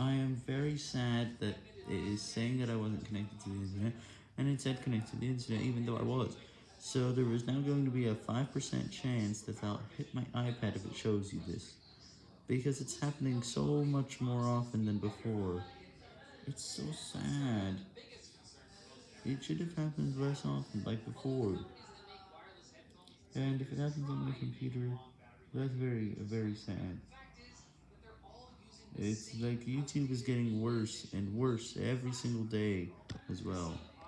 I am very sad that it is saying that I wasn't connected to the internet, and it said connected to the internet even though I was. So there is now going to be a 5% chance that I'll hit my iPad if it shows you this. Because it's happening so much more often than before. It's so sad. It should have happened less often, like before. And if it happens on my computer, that's very, very sad. It's like YouTube is getting worse and worse every single day as well.